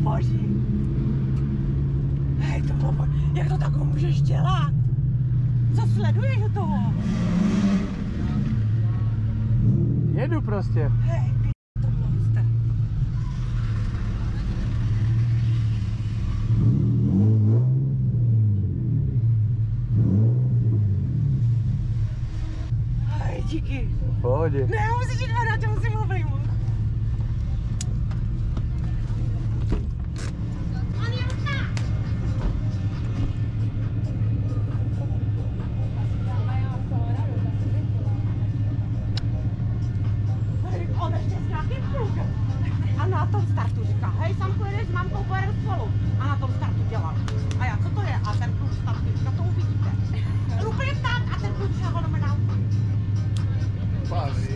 boží. Hej, to bylo boží. Jak to takhle můžeš dělat? Co sleduješ toho? Jedu prostě. Hej, to monster. Hej, díky. V pohodě. Ne, musíš jít na tě musím obejmout. Na tom startu říká, hej, sam pojedeš s mamkou, pojedeme spolu. A na tom startu dělal. A já, co to je? A ten kluk startu, říká, to uvidíte. Úplně tak, a ten kluk fenomenálně. Baví. Jo?